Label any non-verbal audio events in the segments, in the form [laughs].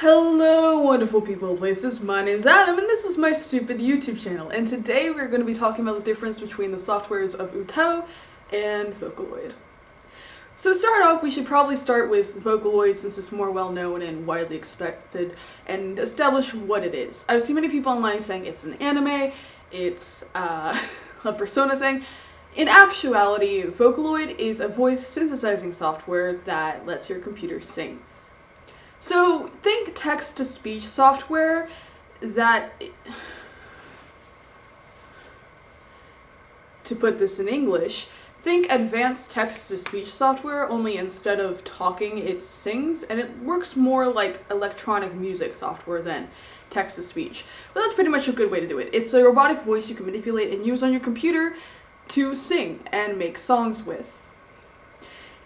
Hello wonderful people and places, my name's Adam and this is my stupid YouTube channel and today we're going to be talking about the difference between the softwares of Utau and Vocaloid. So to start off we should probably start with Vocaloid since it's more well known and widely expected and establish what it is. I've seen many people online saying it's an anime, it's uh, [laughs] a persona thing. In actuality, Vocaloid is a voice synthesizing software that lets your computer sing. So think text-to-speech software that, [sighs] to put this in English, think advanced text-to-speech software, only instead of talking, it sings, and it works more like electronic music software than text-to-speech. But that's pretty much a good way to do it. It's a robotic voice you can manipulate and use on your computer to sing and make songs with.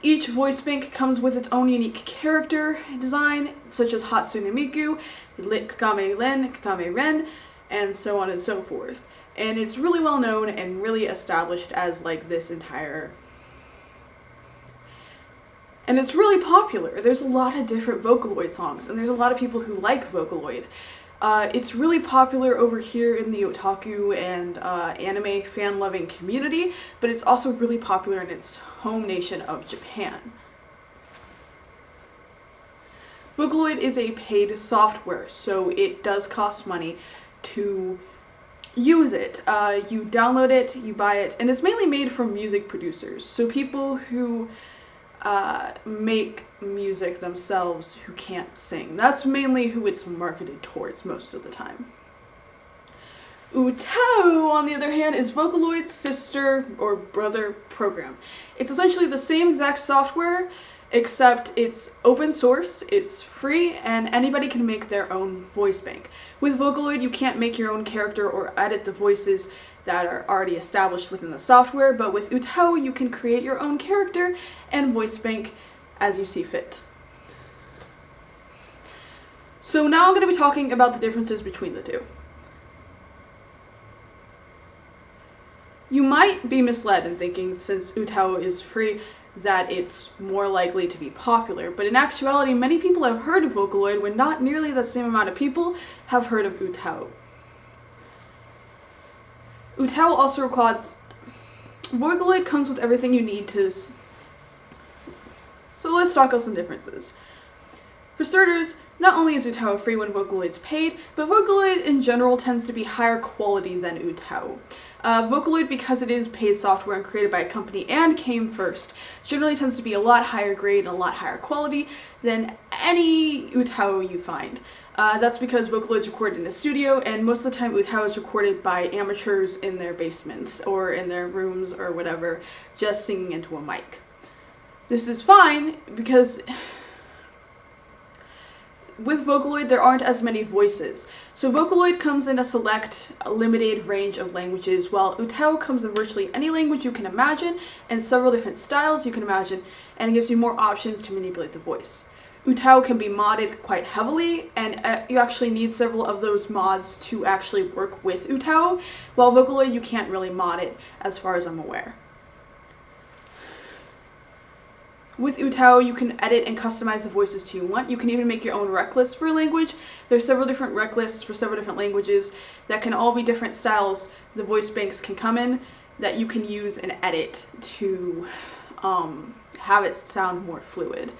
Each voice bank comes with its own unique character design, such as Hatsune Miku, Kagame Ren, Kagame Ren, and so on and so forth. And it's really well known and really established as like this entire and it's really popular. There's a lot of different Vocaloid songs, and there's a lot of people who like Vocaloid. Uh, it's really popular over here in the otaku and uh, anime fan-loving community, but it's also really popular in its home nation of Japan. Vocaloid is a paid software, so it does cost money to use it. Uh, you download it, you buy it, and it's mainly made for music producers. So people who uh, make music themselves who can't sing. That's mainly who it's marketed towards most of the time. Utau, on the other hand, is Vocaloid's sister or brother program. It's essentially the same exact software, except it's open source, it's free, and anybody can make their own voice bank. With Vocaloid, you can't make your own character or edit the voices that are already established within the software, but with Utau, you can create your own character and voice bank as you see fit. So now I'm going to be talking about the differences between the two. You might be misled in thinking, since Utau is free, that it's more likely to be popular, but in actuality many people have heard of Vocaloid when not nearly the same amount of people have heard of Utau. Utau also requires... Vocaloid comes with everything you need to... So let's talk about some differences. For starters, not only is Utau free when Vocaloid's paid, but Vocaloid in general tends to be higher quality than Utau. Uh, Vocaloid, because it is paid software and created by a company and came first, generally tends to be a lot higher grade and a lot higher quality than any Utau you find. Uh, that's because Vocaloid is recorded in a studio, and most of the time Utau is recorded by amateurs in their basements or in their rooms or whatever, just singing into a mic. This is fine because with Vocaloid, there aren't as many voices. So Vocaloid comes in a select, limited range of languages, while Utau comes in virtually any language you can imagine, and several different styles you can imagine, and it gives you more options to manipulate the voice. Utau can be modded quite heavily, and uh, you actually need several of those mods to actually work with Utau, while Vocaloid you can't really mod it, as far as I'm aware. With Utau, you can edit and customize the voices to you want. You can even make your own rec list for a language. There's several different rec lists for several different languages that can all be different styles the voice banks can come in that you can use and edit to um, have it sound more fluid.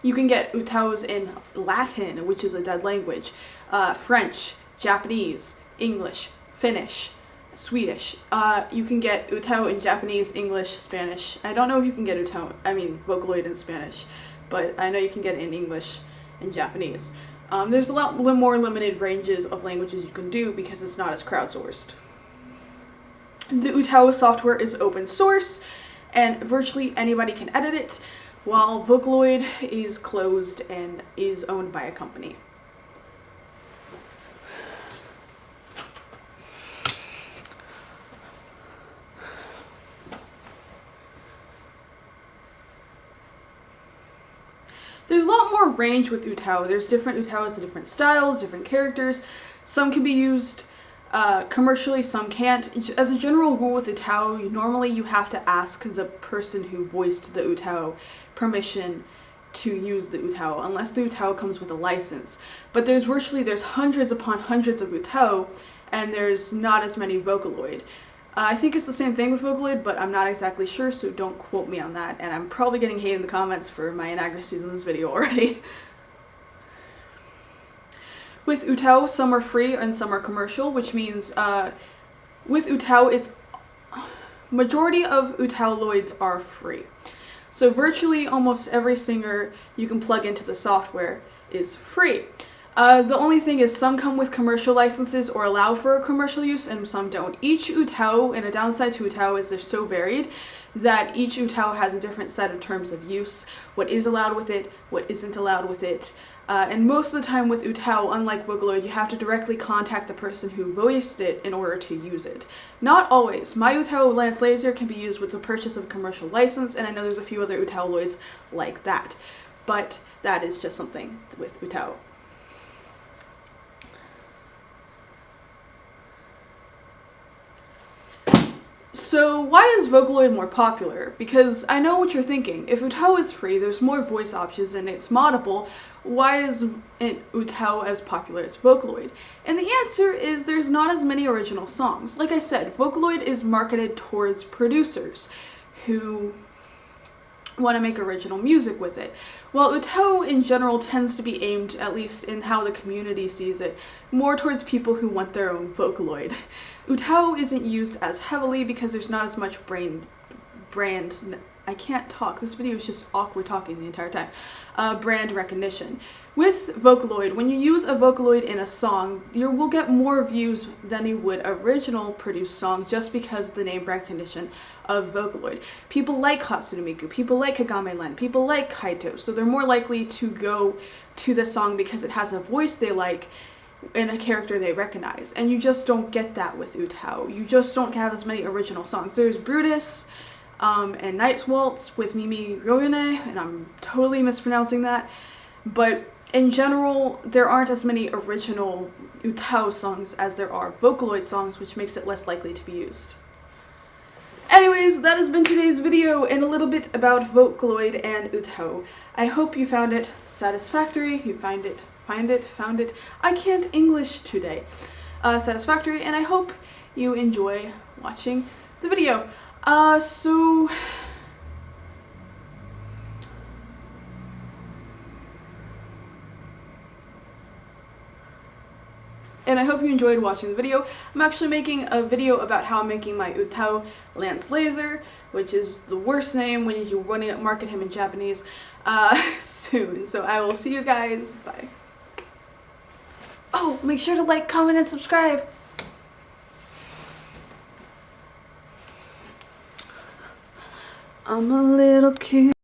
You can get Utaus in Latin, which is a dead language, uh, French, Japanese, English, Finnish, Swedish. Uh, you can get Utau in Japanese, English, Spanish. I don't know if you can get Utau, I mean Vocaloid in Spanish, but I know you can get it in English and Japanese. Um, there's a lot more limited ranges of languages you can do because it's not as crowdsourced. The Utau software is open source and virtually anybody can edit it, while Vocaloid is closed and is owned by a company. There's a lot more range with Utau. There's different Utaus, different styles, different characters. Some can be used uh, commercially, some can't. As a general rule with Utau, normally you have to ask the person who voiced the Utau permission to use the Utau unless the Utau comes with a license. But there's virtually there's hundreds upon hundreds of Utau and there's not as many Vocaloid. Uh, I think it's the same thing with Vocaloid, but I'm not exactly sure, so don't quote me on that. And I'm probably getting hate in the comments for my inaccuracies in this video [laughs] already. with Utau, some are free and some are commercial, which means uh, with Utau, it's majority of Utauloids are free. So virtually almost every singer you can plug into the software is free. Uh, the only thing is some come with commercial licenses or allow for commercial use and some don't. Each Utau, and a downside to Utau is they're so varied that each Utau has a different set of terms of use, what is allowed with it, what isn't allowed with it. Uh, and most of the time with Utau, unlike Vocaloid, you have to directly contact the person who voiced it in order to use it. Not always. My Utau Lance Laser can be used with the purchase of a commercial license, and I know there's a few other Utauloids like that. But that is just something with Utau. So why is Vocaloid more popular? Because I know what you're thinking. If Utau is free, there's more voice options and it's moddable, why is Utau as popular as Vocaloid? And the answer is there's not as many original songs. Like I said, Vocaloid is marketed towards producers who want to make original music with it. While Utau in general tends to be aimed, at least in how the community sees it, more towards people who want their own Vocaloid. Utau isn't used as heavily because there's not as much brain brand I can't talk. This video is just awkward talking the entire time. Uh, brand recognition. With Vocaloid, when you use a Vocaloid in a song, you will get more views than you would original produced song just because of the name recognition of Vocaloid. People like Hatsune Miku, people like Kagame Len, people like Kaito, so they're more likely to go to the song because it has a voice they like and a character they recognize. And you just don't get that with Utau. You just don't have as many original songs. There's Brutus, um, and Night's Waltz with Mimi Ryoyone, and I'm totally mispronouncing that, but in general, there aren't as many original Utau songs as there are Vocaloid songs, which makes it less likely to be used. Anyways, that has been today's video and a little bit about Vocaloid and Utau. I hope you found it satisfactory, you find it, find it, found it, I can't English today, uh, satisfactory, and I hope you enjoy watching the video. Uh, so... and I hope you enjoyed watching the video. I'm actually making a video about how I'm making my Utau Lance Laser, which is the worst name when you want to market him in Japanese, uh, [laughs] soon. So I will see you guys. Bye. Oh, make sure to like, comment, and subscribe. I'm a little kid.